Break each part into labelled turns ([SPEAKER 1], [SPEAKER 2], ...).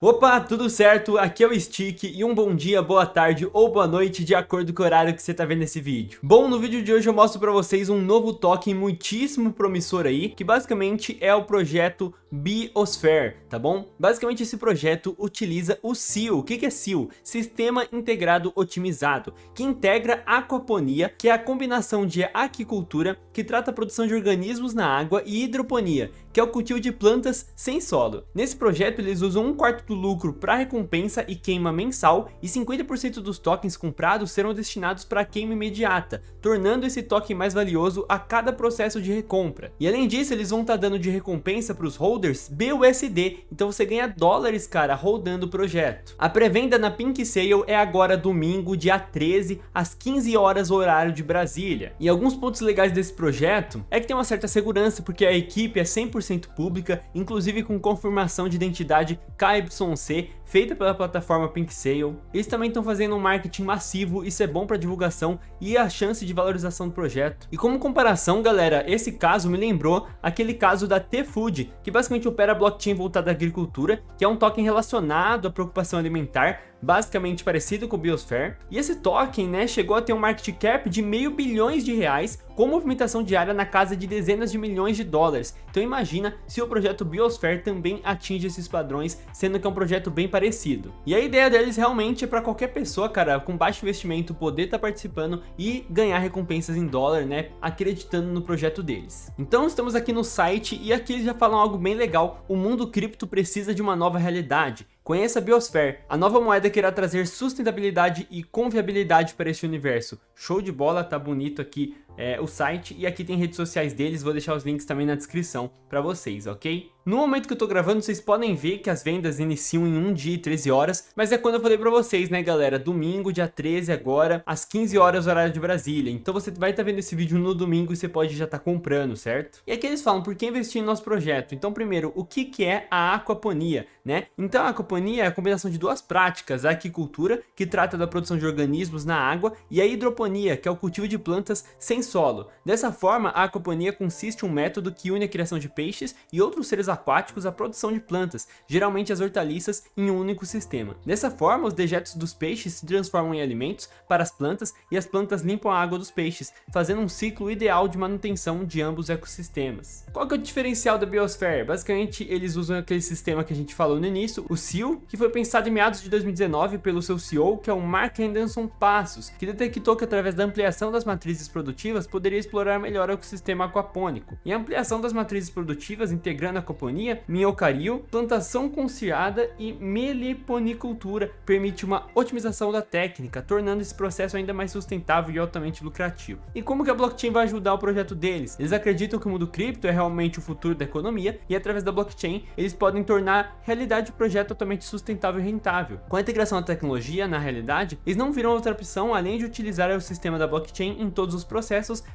[SPEAKER 1] Opa, tudo certo? Aqui é o Stick e um bom dia, boa tarde ou boa noite de acordo com o horário que você tá vendo esse vídeo. Bom, no vídeo de hoje eu mostro pra vocês um novo token muitíssimo promissor aí, que basicamente é o projeto Biosphere, tá bom? Basicamente esse projeto utiliza o SEAL. O que é SEAL? Sistema Integrado Otimizado, que integra aquaponia, que é a combinação de aquicultura, que trata a produção de organismos na água, e hidroponia, que é o cultivo de plantas sem solo. Nesse projeto eles usam um quarto do lucro para recompensa e queima mensal e 50% dos tokens comprados serão destinados para queima imediata, tornando esse token mais valioso a cada processo de recompra. E além disso, eles vão estar tá dando de recompensa para os holders BUSD, então você ganha dólares, cara, rodando o projeto. A pré-venda na Pink Sale é agora domingo, dia 13, às 15 horas horário de Brasília. E alguns pontos legais desse projeto é que tem uma certa segurança, porque a equipe é 100% pública, inclusive com confirmação de identidade KYC Y1C, feita pela plataforma Pink Sale. Eles também estão fazendo um marketing massivo, isso é bom para divulgação e a chance de valorização do projeto. E como comparação, galera, esse caso me lembrou aquele caso da T-Food, que basicamente opera blockchain voltada à agricultura, que é um token relacionado à preocupação alimentar, basicamente parecido com o Biosphere. E esse token, né, chegou a ter um market cap de meio bilhões de reais, com movimentação diária na casa de dezenas de milhões de dólares. Então imagina se o projeto Biosphere também atinge esses padrões, sendo que é um projeto bem parecido. E a ideia deles realmente é para qualquer pessoa, cara, com baixo investimento poder estar tá participando e ganhar recompensas em dólar, né, acreditando no projeto deles. Então estamos aqui no site e aqui eles já falam algo bem legal, o mundo cripto precisa de uma nova realidade. Conheça a Biosphere, a nova moeda que irá trazer sustentabilidade e confiabilidade para este universo. Show de bola, tá bonito aqui é, o site e aqui tem redes sociais deles, vou deixar os links também na descrição para vocês, ok? No momento que eu tô gravando, vocês podem ver que as vendas iniciam em 1 dia e 13 horas, mas é quando eu falei pra vocês, né, galera? Domingo, dia 13 agora, às 15 horas, horário de Brasília. Então você vai estar tá vendo esse vídeo no domingo e você pode já estar tá comprando, certo? E aqui eles falam, por que investir no nosso projeto? Então, primeiro, o que que é a aquaponia, né? Então, a aquaponia é a combinação de duas práticas, a aquicultura, que trata da produção de organismos na água, e a hidroponia, que é o cultivo de plantas sem solo. Dessa forma, a aquaponia consiste em um método que une a criação de peixes e outros seres aquáticos à produção de plantas, geralmente as hortaliças, em um único sistema. Dessa forma, os dejetos dos peixes se transformam em alimentos para as plantas e as plantas limpam a água dos peixes, fazendo um ciclo ideal de manutenção de ambos os ecossistemas. Qual que é o diferencial da Biosphere? Basicamente, eles usam aquele sistema que a gente falou no início, o SEAL, que foi pensado em meados de 2019 pelo seu CEO, que é o Mark Henderson Passos, que detectou que através da ampliação das matrizes produtivas poderia explorar melhor o ecossistema aquapônico. E a ampliação das matrizes produtivas, integrando a aquaponia, minhocario, plantação conciliada e meliponicultura permite uma otimização da técnica, tornando esse processo ainda mais sustentável e altamente lucrativo. E como que a blockchain vai ajudar o projeto deles? Eles acreditam que o mundo cripto é realmente o futuro da economia e através da blockchain eles podem tornar realidade o projeto totalmente sustentável e rentável. Com a integração da tecnologia, na realidade, eles não viram outra opção além de utilizar o sistema da blockchain em todos os processos,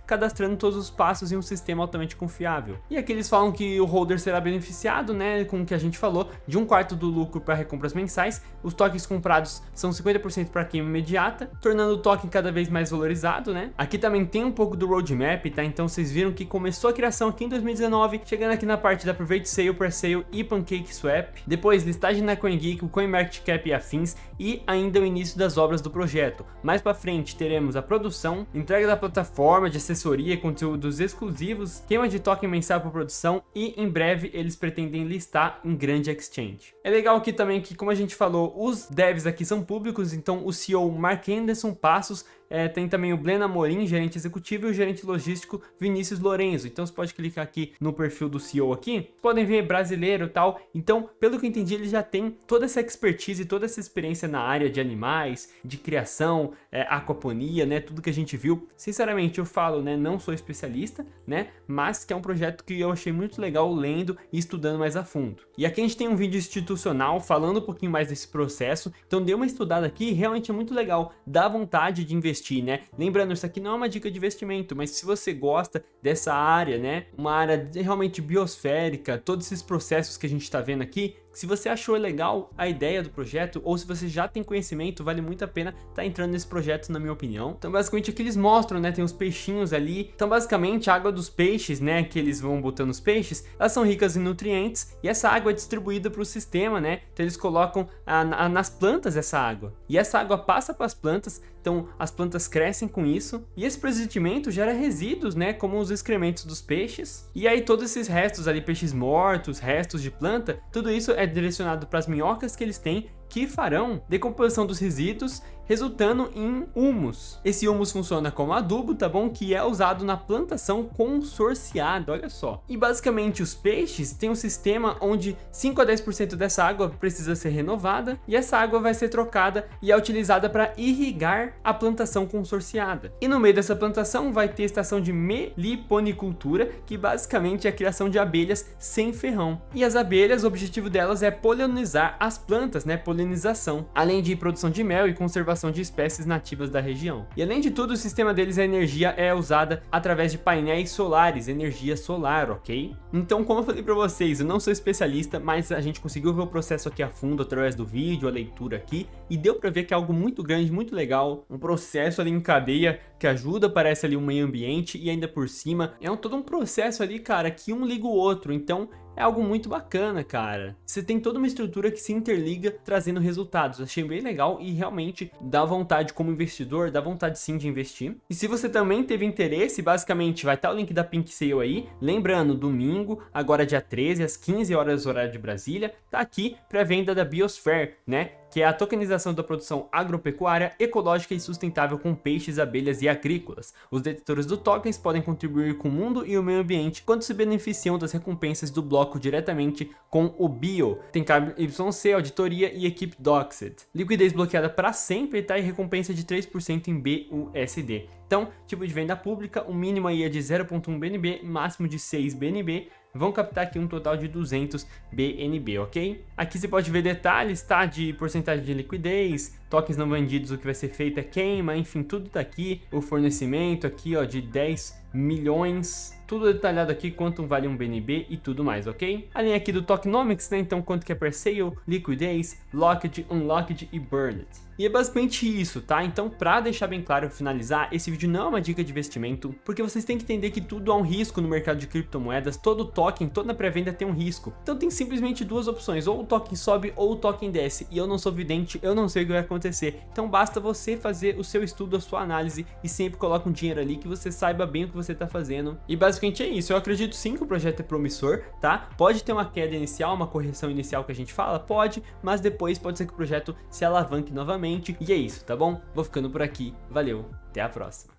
[SPEAKER 1] cadastrando todos os passos em um sistema altamente confiável. E aqui eles falam que o holder será beneficiado, né, com o que a gente falou, de um quarto do lucro para recompras mensais, os tokens comprados são 50% para queima imediata, tornando o token cada vez mais valorizado, né. Aqui também tem um pouco do roadmap, tá, então vocês viram que começou a criação aqui em 2019, chegando aqui na parte da Private Sale, Pre-Sale e Pancake Swap, depois listagem na CoinGeek, CoinMarketCap e afins, e ainda o início das obras do projeto. Mais para frente teremos a produção, entrega da plataforma de assessoria, conteúdos exclusivos, queima de token mensal para produção e em breve eles pretendem listar em grande exchange. É legal aqui também que, como a gente falou, os devs aqui são públicos, então o CEO Mark Anderson Passos é, tem também o Blena Amorim, gerente executivo, e o gerente logístico Vinícius Lorenzo. Então você pode clicar aqui no perfil do CEO aqui, podem ver brasileiro e tal. Então, pelo que eu entendi, ele já tem toda essa expertise, toda essa experiência na área de animais, de criação, é, aquaponia, né, tudo que a gente viu. Sinceramente, eu falo, né, não sou especialista, né, mas que é um projeto que eu achei muito legal lendo e estudando mais a fundo. E aqui a gente tem um vídeo institucional falando um pouquinho mais desse processo, então dê uma estudada aqui, realmente é muito legal, dá vontade de investir investir, né? Lembrando, isso aqui não é uma dica de investimento, mas se você gosta dessa área, né? Uma área realmente biosférica, todos esses processos que a gente está vendo aqui, Se você achou legal a ideia do projeto, ou se você já tem conhecimento, vale muito a pena estar tá entrando nesse projeto, na minha opinião. Então, basicamente, aqui eles mostram, né, tem os peixinhos ali. Então, basicamente, a água dos peixes, né, que eles vão botando os peixes, elas são ricas em nutrientes, e essa água é distribuída para o sistema, né, então eles colocam a, a, nas plantas essa água. E essa água passa para as plantas, então as plantas crescem com isso, e esse procedimento gera resíduos, né, como os excrementos dos peixes, e aí todos esses restos ali, peixes mortos, restos de planta, tudo isso é direcionado para as minhocas que eles têm, que farão decomposição dos resíduos resultando em humus. Esse humus funciona como adubo, tá bom? Que é usado na plantação consorciada, olha só. E basicamente os peixes têm um sistema onde 5 a 10% dessa água precisa ser renovada e essa água vai ser trocada e é utilizada para irrigar a plantação consorciada. E no meio dessa plantação vai ter estação de meliponicultura, que basicamente é a criação de abelhas sem ferrão. E as abelhas, o objetivo delas é polinizar as plantas, né? Polinização, além de produção de mel e conservação de espécies nativas da região. E além de tudo, o sistema deles, a energia é usada através de painéis solares, energia solar, ok? Então, como eu falei para vocês, eu não sou especialista, mas a gente conseguiu ver o processo aqui a fundo através do vídeo, a leitura aqui, e deu para ver que é algo muito grande, muito legal, um processo ali em cadeia que ajuda, parece ali o meio ambiente, e ainda por cima, é um, todo um processo ali, cara, que um liga o outro, então é algo muito bacana, cara. Você tem toda uma estrutura que se interliga trazendo resultados. Achei bem legal e realmente dá vontade como investidor, dá vontade sim de investir. E se você também teve interesse, basicamente vai estar o link da Pink Sale aí. Lembrando, domingo, agora dia 13, às 15 horas horário de Brasília, tá aqui pré-venda da Biosphere, né? Que é a tokenização da produção agropecuária, ecológica e sustentável com peixes, abelhas e agrícolas. Os detentores do tokens podem contribuir com o mundo e o meio ambiente quando se beneficiam das recompensas do bloco diretamente com o Bio. Tem KYC, auditoria e equipe Doxed. Liquidez bloqueada para sempre tá? e recompensa de 3% em BUSD. Então, tipo de venda pública, o mínimo aí é de 0.1 BNB, máximo de 6 BNB, vão captar aqui um total de 200 BNB, ok? Aqui você pode ver detalhes, tá? De porcentagem de liquidez, tokens não vendidos, o que vai ser feito é queima, enfim, tudo tá aqui. O fornecimento aqui, ó, de 10 milhões tudo detalhado aqui, quanto vale um BNB e tudo mais, ok? A linha aqui do Tokenomics, né? Então, quanto que é per sale, liquidez, locked, unlocked e burned. E é basicamente isso, tá? Então, pra deixar bem claro, finalizar, esse vídeo não é uma dica de investimento, porque vocês têm que entender que tudo há um risco no mercado de criptomoedas, todo token, toda pré-venda tem um risco. Então tem simplesmente duas opções, ou o token sobe ou o token desce, e eu não sou vidente, eu não sei o que vai acontecer. Então basta você fazer o seu estudo, a sua análise, e sempre coloca um dinheiro ali que você saiba bem o que você tá fazendo. E basicamente é isso. Eu acredito sim que o projeto é promissor, tá? Pode ter uma queda inicial, uma correção inicial que a gente fala? Pode, mas depois pode ser que o projeto se alavanque novamente. E é isso, tá bom? Vou ficando por aqui. Valeu, até a próxima.